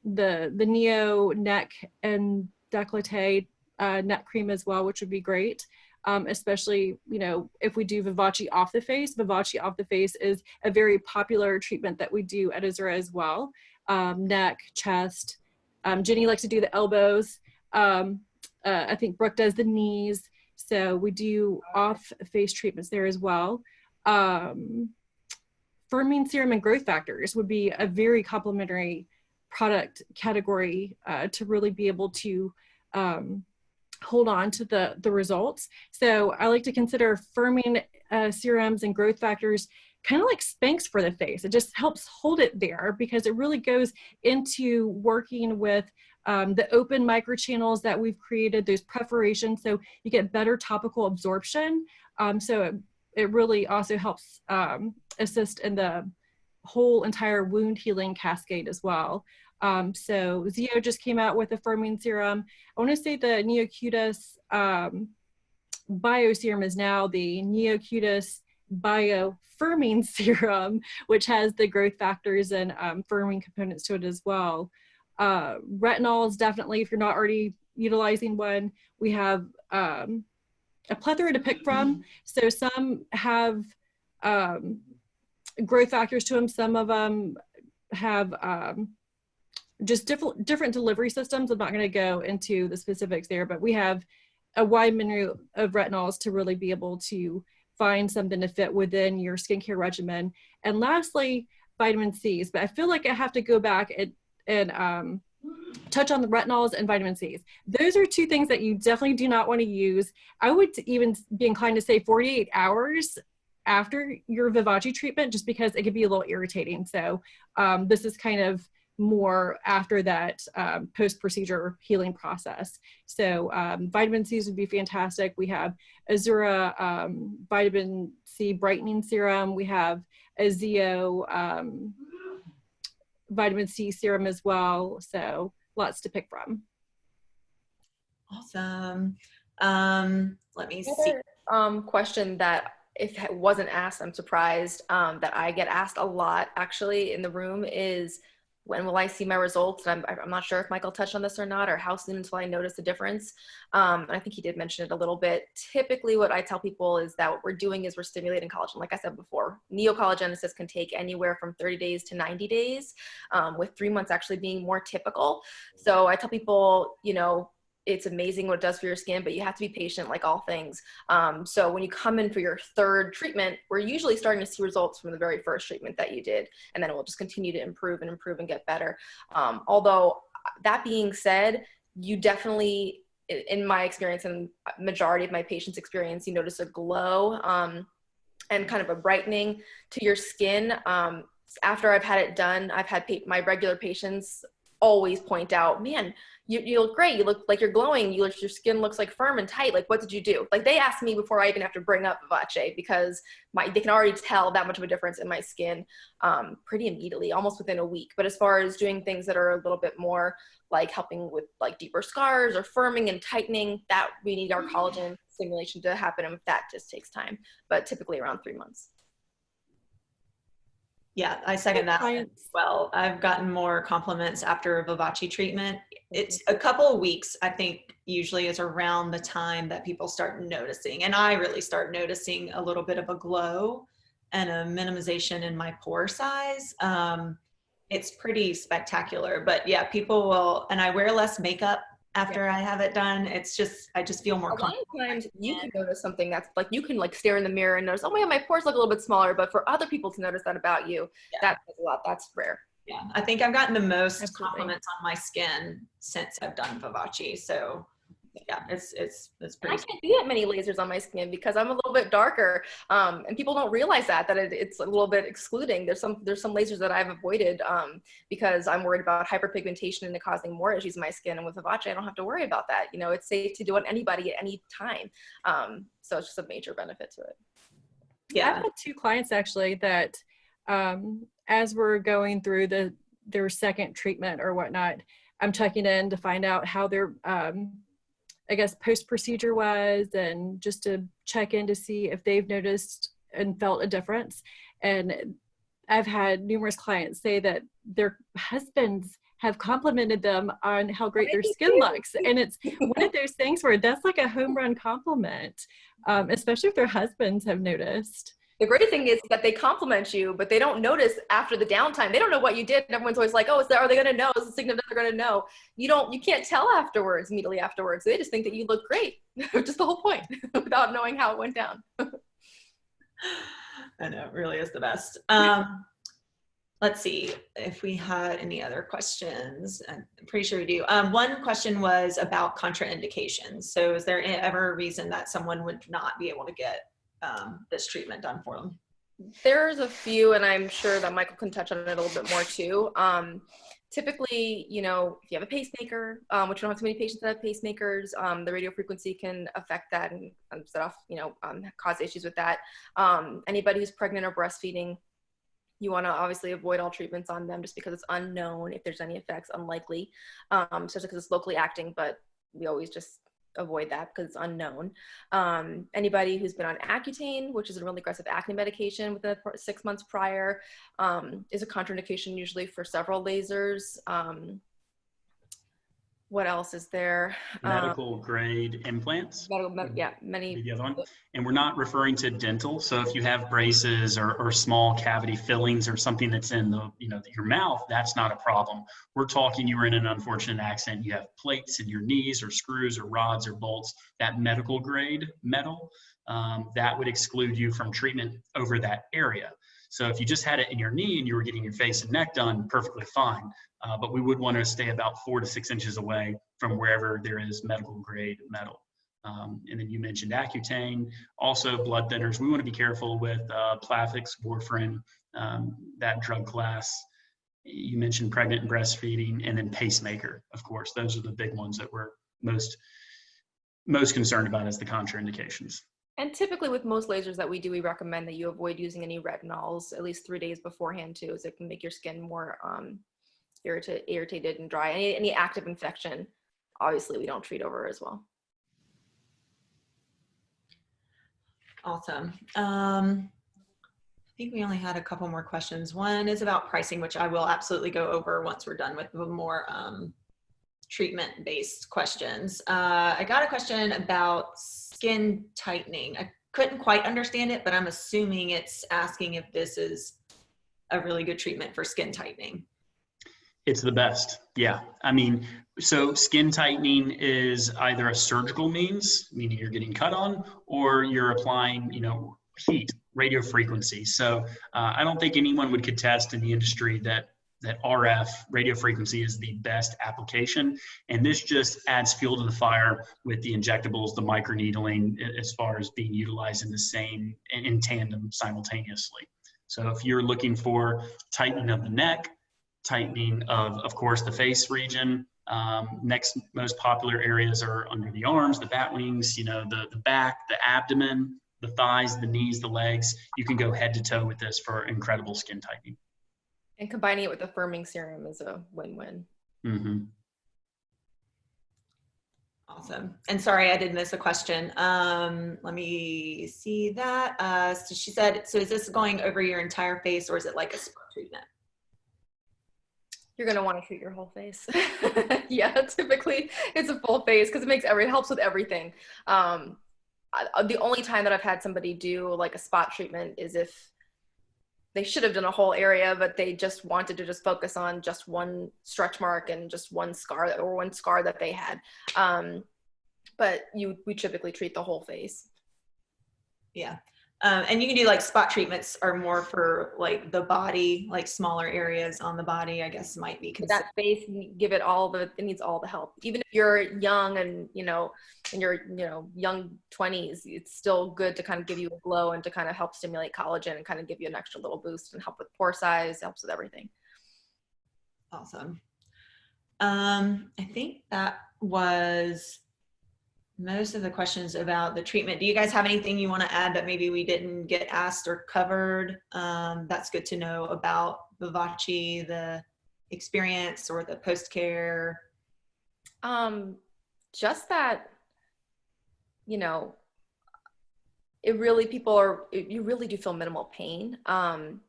the, the Neo Neck and Decollete uh, neck cream as well, which would be great. Um, especially, you know, if we do Vivace off the face. Vivace off the face is a very popular treatment that we do at Azura as well. Um, neck, chest. Um, Jenny likes to do the elbows. Um, uh, I think Brooke does the knees. So we do off face treatments there as well um, firming serum and growth factors would be a very complementary product category uh, to really be able to um, hold on to the, the results. So I like to consider firming uh, serums and growth factors kind of like Spanx for the face. It just helps hold it there because it really goes into working with um, the open microchannels that we've created, those perforations, so you get better topical absorption. Um, so it it really also helps um, assist in the whole entire wound healing cascade as well. Um, so ZO just came out with a firming serum. I want to say the Neocutis um, Bio Serum is now the Neocutis Bio Firming Serum, which has the growth factors and um, firming components to it as well. Uh, retinol is definitely, if you're not already utilizing one, we have um, a plethora to pick from. So some have um, growth factors to them. Some of them have um, just different different delivery systems. I'm not going to go into the specifics there, but we have a wide menu of retinols to really be able to find something to fit within your skincare regimen. And lastly, vitamin C's. But I feel like I have to go back and, and um, touch on the retinols and vitamin C's. Those are two things that you definitely do not want to use. I would even be inclined to say 48 hours after your Vivace treatment just because it could be a little irritating. So um, this is kind of more after that um, post-procedure healing process. So um, vitamin C's would be fantastic. We have Azura um, vitamin C brightening serum. We have Azeo um, vitamin C serum as well. So lots to pick from. Awesome. Um, let me see. Another, um, question that if it wasn't asked, I'm surprised um, that I get asked a lot actually in the room is when will I see my results? And I'm, I'm not sure if Michael touched on this or not, or how soon until I notice a difference. Um, and I think he did mention it a little bit. Typically, what I tell people is that what we're doing is we're stimulating collagen. Like I said before, neocollagenesis can take anywhere from 30 days to 90 days, um, with three months actually being more typical. So I tell people, you know, it's amazing what it does for your skin, but you have to be patient like all things. Um, so when you come in for your third treatment, we're usually starting to see results from the very first treatment that you did, and then it will just continue to improve and improve and get better. Um, although that being said, you definitely, in my experience and majority of my patients' experience, you notice a glow um, and kind of a brightening to your skin. Um, after I've had it done, I've had my regular patients always point out, man, you, you look great. You look like you're glowing. You look, your skin looks like firm and tight. Like, what did you do? Like they asked me before I even have to bring up Vivace because my, they can already tell that much of a difference in my skin um, pretty immediately, almost within a week. But as far as doing things that are a little bit more like helping with like deeper scars or firming and tightening, that we need our collagen stimulation to happen. And that just takes time, but typically around three months. Yeah, I second that as well. I've gotten more compliments after a Vivace treatment. It's a couple of weeks, I think, usually is around the time that people start noticing. And I really start noticing a little bit of a glow and a minimization in my pore size. Um, it's pretty spectacular. But yeah, people will, and I wear less makeup after I have it done. It's just I just feel more. A lot of times you can notice something that's like you can like stare in the mirror and notice, oh my god, my pores look a little bit smaller. But for other people to notice that about you, yeah. that's a lot. That's rare. Yeah, I think I've gotten the most Absolutely. compliments on my skin since I've done Vivace. So yeah, it's it's it's pretty. I can't do that many lasers on my skin because I'm a little bit darker, um, and people don't realize that that it, it's a little bit excluding. There's some there's some lasers that I've avoided um, because I'm worried about hyperpigmentation and it causing more issues in my skin. And with Vivace, I don't have to worry about that. You know, it's safe to do it on anybody at any time. Um, so it's just a major benefit to it. Yeah, I've had two clients actually that um, as we're going through the their second treatment or whatnot, I'm checking in to find out how their um, I guess post procedure was and just to check in to see if they've noticed and felt a difference. And I've had numerous clients say that their husbands have complimented them on how great their skin looks. And it's one of those things where that's like a home run compliment, um, especially if their husbands have noticed the great thing is that they compliment you, but they don't notice after the downtime. They don't know what you did. And everyone's always like, oh, is that, are they going to know? Is the significant they're going to know? You don't, you can't tell afterwards, immediately afterwards. They just think that you look great, which is the whole point without knowing how it went down. I know, it really is the best. Um, let's see if we had any other questions. I'm pretty sure we do. Um, one question was about contraindications. So is there ever a reason that someone would not be able to get um, this treatment done for them? There's a few, and I'm sure that Michael can touch on it a little bit more too. Um, typically, you know, if you have a pacemaker, um, which we don't have too many patients that have pacemakers, um, the radio frequency can affect that and set off, you know, um, cause issues with that. Um, anybody who's pregnant or breastfeeding, you want to obviously avoid all treatments on them just because it's unknown if there's any effects, unlikely, um, especially because it's locally acting, but we always just avoid that because it's unknown. Um, anybody who's been on Accutane, which is a really aggressive acne medication within six months prior, um, is a contraindication usually for several lasers. Um, what else is there? Medical um, grade implants. Medical, yeah, many. The other one. And we're not referring to dental. So if you have braces or, or small cavity fillings or something that's in the, you know, your mouth, that's not a problem. We're talking you were in an unfortunate accident. You have plates in your knees or screws or rods or bolts, that medical grade metal, um, that would exclude you from treatment over that area. So if you just had it in your knee and you were getting your face and neck done, perfectly fine. Uh, but we would want to stay about four to six inches away from wherever there is medical grade metal. Um, and then you mentioned Accutane, also blood thinners. We want to be careful with uh, Plavix, warfarin, um, that drug class. You mentioned pregnant and breastfeeding, and then pacemaker, of course. Those are the big ones that we're most most concerned about as the contraindications. And typically with most lasers that we do, we recommend that you avoid using any retinols at least three days beforehand too, as it can make your skin more um, irritated, and dry. Any, any active infection, obviously we don't treat over as well. Awesome. Um, I think we only had a couple more questions. One is about pricing, which I will absolutely go over once we're done with the more um, treatment-based questions. Uh, I got a question about skin tightening. I couldn't quite understand it, but I'm assuming it's asking if this is a really good treatment for skin tightening. It's the best. Yeah. I mean, so skin tightening is either a surgical means, meaning you're getting cut on, or you're applying, you know, heat, radio frequency. So uh, I don't think anyone would contest in the industry that that RF radio frequency is the best application. And this just adds fuel to the fire with the injectables, the microneedling, as far as being utilized in the same, in tandem simultaneously. So if you're looking for tightening of the neck, tightening of, of course, the face region, um, next most popular areas are under the arms, the bat wings, you know, the, the back, the abdomen, the thighs, the knees, the legs. You can go head to toe with this for incredible skin tightening. And combining it with a firming serum is a win-win. Mm-hmm. Awesome. And sorry, I did miss a question. Um, let me see that. Uh, so she said, so is this going over your entire face or is it like a spot treatment? You're gonna want to treat your whole face. yeah, typically it's a full face because it makes every it helps with everything. Um, I, the only time that I've had somebody do like a spot treatment is if they should have done a whole area, but they just wanted to just focus on just one stretch mark and just one scar or one scar that they had. Um, but you, we typically treat the whole face. Yeah. Um, and you can do like spot treatments are more for like the body, like smaller areas on the body, I guess might be considered. That face, give it all the, it needs all the help. Even if you're young and, you know, in your, you know, young 20s, it's still good to kind of give you a glow and to kind of help stimulate collagen and kind of give you an extra little boost and help with pore size, helps with everything. Awesome. Um, I think that was most of the questions about the treatment. Do you guys have anything you want to add that maybe we didn't get asked or covered? Um, that's good to know about Vivace, the experience or the post-care. Um, just that, you know, it really, people are, you really do feel minimal pain. Um,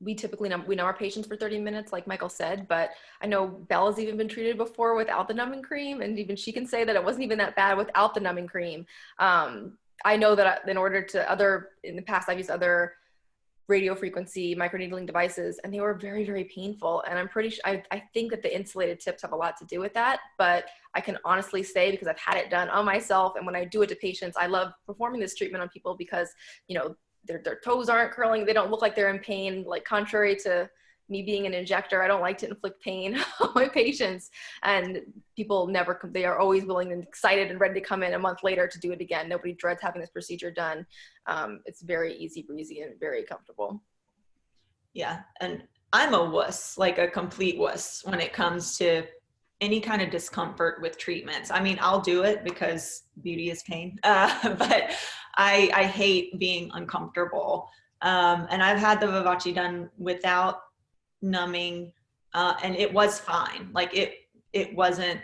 we typically know, we know our patients for 30 minutes, like Michael said, but I know Bella's even been treated before without the numbing cream. And even she can say that it wasn't even that bad without the numbing cream. Um, I know that in order to other, in the past, I've used other radio frequency microneedling devices and they were very, very painful. And I'm pretty sure, I, I think that the insulated tips have a lot to do with that, but I can honestly say because I've had it done on myself. And when I do it to patients, I love performing this treatment on people because, you know, their, their toes aren't curling. They don't look like they're in pain. Like contrary to me being an injector, I don't like to inflict pain on my patients. And people never, come, they are always willing and excited and ready to come in a month later to do it again. Nobody dreads having this procedure done. Um, it's very easy breezy and very comfortable. Yeah. And I'm a wuss, like a complete wuss when it comes to any kind of discomfort with treatments. I mean, I'll do it because beauty is pain, uh, but I, I hate being uncomfortable. Um, and I've had the Vivace done without numbing uh, and it was fine. Like it, it wasn't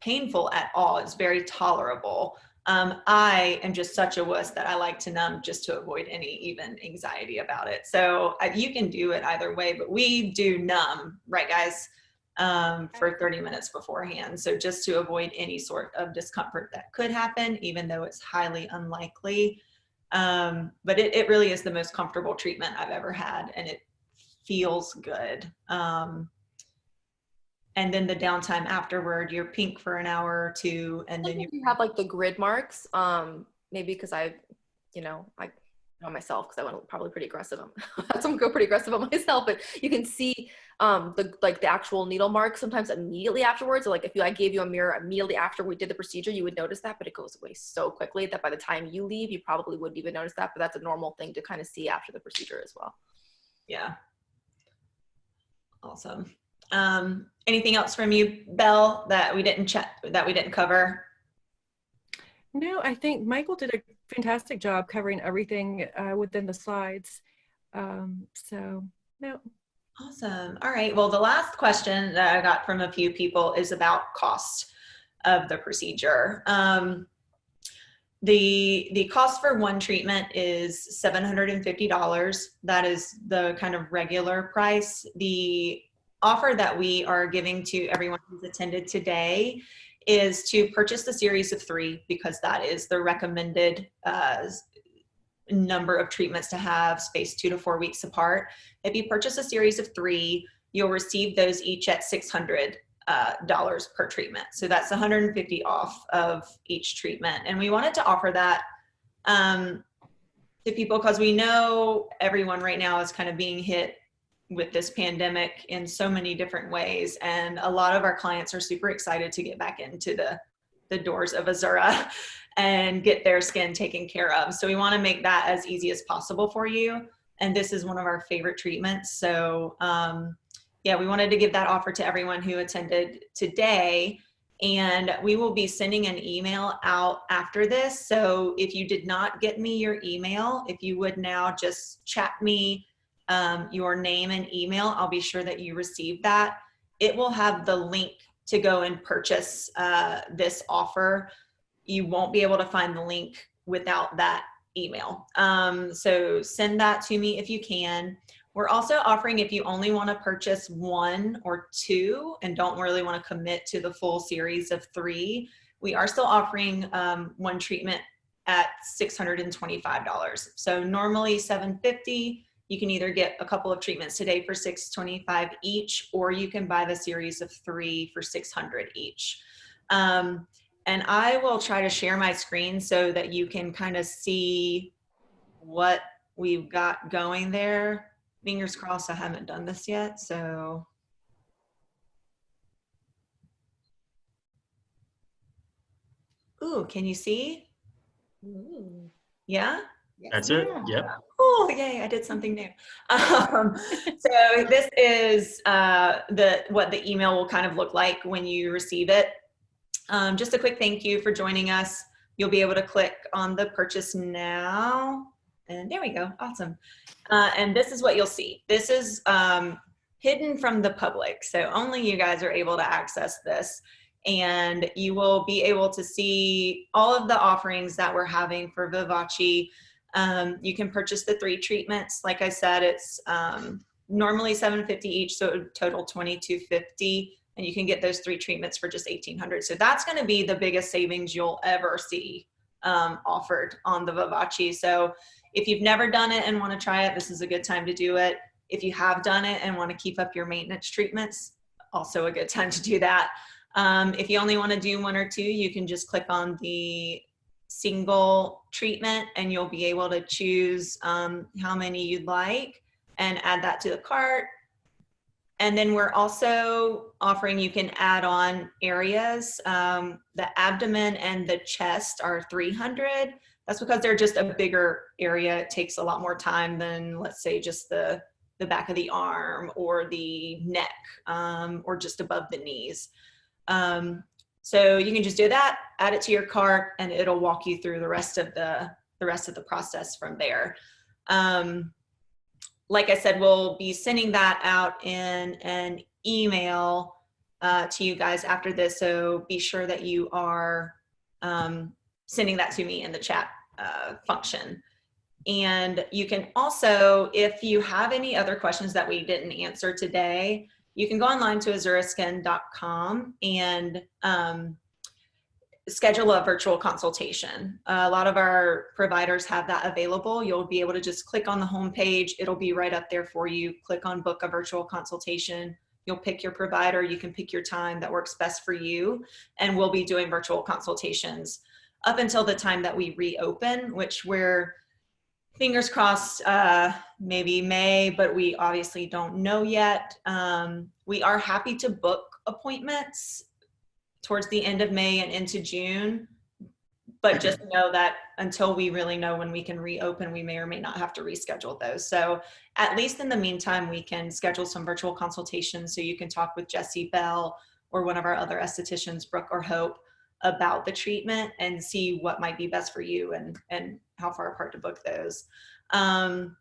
painful at all. It's very tolerable. Um, I am just such a wuss that I like to numb just to avoid any even anxiety about it. So uh, you can do it either way, but we do numb, right guys? um, for 30 minutes beforehand. So just to avoid any sort of discomfort that could happen, even though it's highly unlikely. Um, but it, it really is the most comfortable treatment I've ever had and it feels good. Um, and then the downtime afterward, you're pink for an hour or two and then you have like the grid marks, um, maybe because I've, you know, I on myself because I went probably pretty aggressive. I'm go pretty aggressive on myself, but you can see um, the like the actual needle mark sometimes immediately afterwards. So like if you, I gave you a mirror immediately after we did the procedure, you would notice that, but it goes away so quickly that by the time you leave, you probably wouldn't even notice that. But that's a normal thing to kind of see after the procedure as well. Yeah. Awesome. Um, anything else from you, Belle, that we didn't chat, that we didn't cover? No, I think Michael did a fantastic job covering everything uh, within the slides. Um, so, no. Awesome. All right. Well, the last question that I got from a few people is about cost of the procedure. Um, the the cost for one treatment is $750. That is the kind of regular price. The offer that we are giving to everyone who's attended today is to purchase the series of three because that is the recommended uh, number of treatments to have spaced two to four weeks apart. If you purchase a series of three, you'll receive those each at 600 uh, dollars per treatment. So that's 150 off of each treatment. And we wanted to offer that um, to people because we know everyone right now is kind of being hit with this pandemic in so many different ways. And a lot of our clients are super excited to get back into the, the doors of Azura and get their skin taken care of. So we wanna make that as easy as possible for you. And this is one of our favorite treatments. So um, yeah, we wanted to give that offer to everyone who attended today. And we will be sending an email out after this. So if you did not get me your email, if you would now just chat me um, your name and email, I'll be sure that you receive that. It will have the link to go and purchase uh, this offer. You won't be able to find the link without that email. Um, so send that to me if you can. We're also offering if you only want to purchase one or two and don't really want to commit to the full series of three, we are still offering um, one treatment at $625. So normally 750 you can either get a couple of treatments today for 625 each, or you can buy the series of three for 600 each. Um, and I will try to share my screen so that you can kind of see what we've got going there. Fingers crossed I haven't done this yet, so. Ooh, can you see? Ooh. Yeah? That's it. Yeah. Yep. Oh, yay, I did something new. Um, so this is uh, the what the email will kind of look like when you receive it. Um, just a quick thank you for joining us. You'll be able to click on the purchase now. And there we go, awesome. Uh, and this is what you'll see. This is um, hidden from the public. So only you guys are able to access this. And you will be able to see all of the offerings that we're having for Vivace um, you can purchase the three treatments. Like I said, it's um, normally 750 each, so total 2250 and you can get those three treatments for just 1800 So that's gonna be the biggest savings you'll ever see um, offered on the Vivace. So if you've never done it and wanna try it, this is a good time to do it. If you have done it and wanna keep up your maintenance treatments, also a good time to do that. Um, if you only wanna do one or two, you can just click on the single treatment and you'll be able to choose um, how many you'd like and add that to the cart. And then we're also offering you can add on areas. Um, the abdomen and the chest are 300. That's because they're just a bigger area. It takes a lot more time than let's say just the, the back of the arm or the neck um, or just above the knees. Um, so you can just do that, add it to your cart, and it'll walk you through the rest of the, the rest of the process from there. Um, like I said, we'll be sending that out in an email uh, to you guys after this. So be sure that you are um, sending that to me in the chat uh, function. And you can also, if you have any other questions that we didn't answer today, you can go online to azuraskin.com and um, schedule a virtual consultation. A lot of our providers have that available. You'll be able to just click on the home page. It'll be right up there for you. Click on book a virtual consultation. You'll pick your provider. You can pick your time that works best for you. And we'll be doing virtual consultations up until the time that we reopen, which we're fingers crossed, uh, maybe May, but we obviously don't know yet. Um, we are happy to book appointments towards the end of May and into June. But just know that until we really know when we can reopen, we may or may not have to reschedule those. So at least in the meantime, we can schedule some virtual consultations so you can talk with Jesse Belle or one of our other estheticians, Brooke or Hope, about the treatment and see what might be best for you and, and how far apart to book those. Um,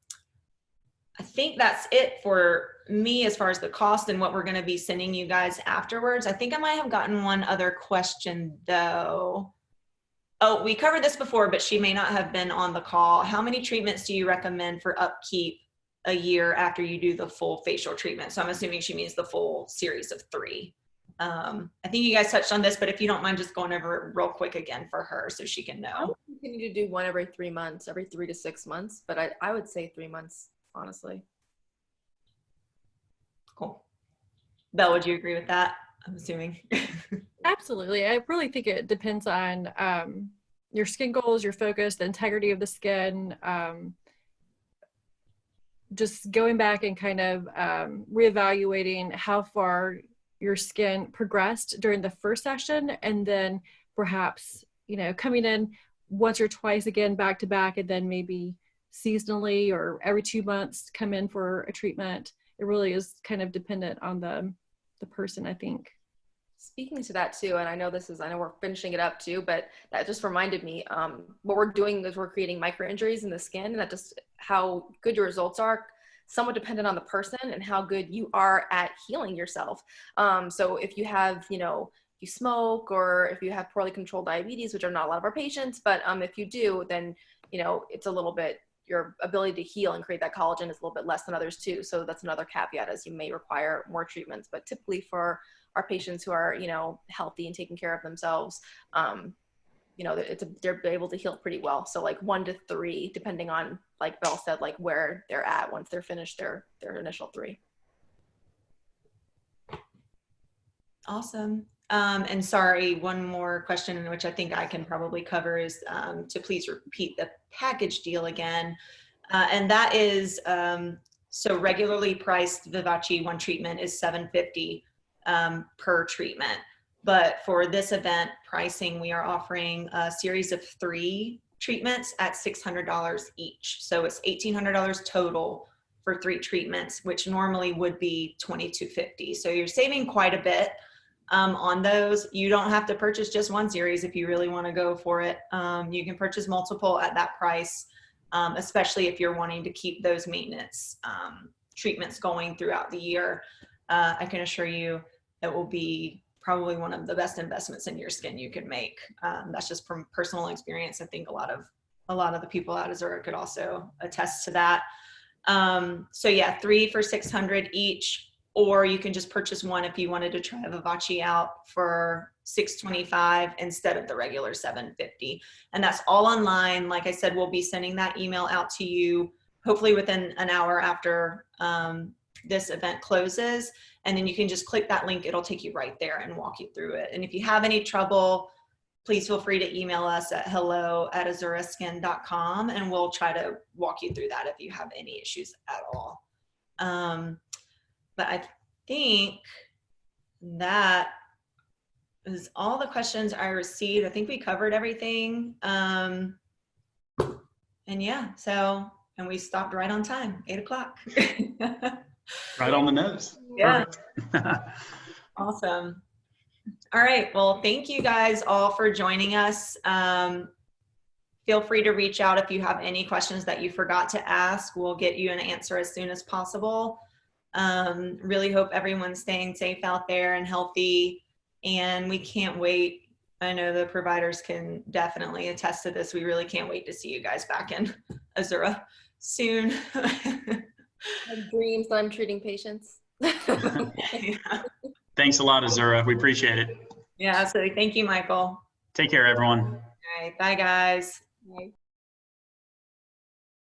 I think that's it for me as far as the cost and what we're going to be sending you guys afterwards. I think I might have gotten one other question though. Oh, we covered this before, but she may not have been on the call. How many treatments do you recommend for upkeep a year after you do the full facial treatment? So I'm assuming she means the full series of three. Um, I think you guys touched on this, but if you don't mind just going over it real quick again for her so she can know. would continue to do one every three months, every three to six months, but I, I would say three months, honestly. Cool. Belle, would you agree with that? I'm assuming. Absolutely. I really think it depends on um, your skin goals, your focus, the integrity of the skin. Um, just going back and kind of um, reevaluating how far your skin progressed during the first session, and then perhaps, you know, coming in once or twice again back to back, and then maybe seasonally or every two months come in for a treatment. It really is kind of dependent on the the person, I think. Speaking to that too, and I know this is, I know we're finishing it up too, but that just reminded me, um, what we're doing is we're creating micro injuries in the skin and that just how good your results are somewhat dependent on the person and how good you are at healing yourself. Um, so if you have, you know, you smoke or if you have poorly controlled diabetes, which are not a lot of our patients, but um, if you do, then, you know, it's a little bit, your ability to heal and create that collagen is a little bit less than others too. So that's another caveat as you may require more treatments, but typically for our patients who are, you know, healthy and taking care of themselves, um, you know, it's a, they're able to heal pretty well. So like one to three, depending on, like Belle said, like where they're at once they're finished their their initial three. Awesome. Um, and sorry, one more question, which I think I can probably cover is um, to please repeat the package deal again. Uh, and that is, um, so regularly priced Vivace one treatment is 750 um, per treatment. But for this event pricing, we are offering a series of three treatments at $600 each. So it's $1,800 total for three treatments, which normally would be 2,250. So you're saving quite a bit um, on those. You don't have to purchase just one series if you really want to go for it. Um, you can purchase multiple at that price, um, especially if you're wanting to keep those maintenance um, treatments going throughout the year. Uh, I can assure you it will be probably one of the best investments in your skin you can make. Um, that's just from personal experience. I think a lot of a lot of the people at Azura could also attest to that. Um, so yeah, three for 600 each, or you can just purchase one if you wanted to try Vivace out for 625 instead of the regular 750. And that's all online. Like I said, we'll be sending that email out to you hopefully within an hour after um, this event closes. And then you can just click that link. It'll take you right there and walk you through it. And if you have any trouble, please feel free to email us at hello at azuraskin.com and we'll try to walk you through that if you have any issues at all. Um, but I think that is all the questions I received. I think we covered everything. Um, and yeah, so, and we stopped right on time, eight o'clock. Right on the nose. Yeah. Awesome. All right. Well, thank you guys all for joining us. Um, feel free to reach out if you have any questions that you forgot to ask. We'll get you an answer as soon as possible. Um, really hope everyone's staying safe out there and healthy. And we can't wait. I know the providers can definitely attest to this. We really can't wait to see you guys back in Azura soon. I have dreams that I'm treating patients. yeah. Thanks a lot, Azura. We appreciate it. yeah, absolutely. Thank you, Michael. Take care, everyone. right. Bye, guys. Right.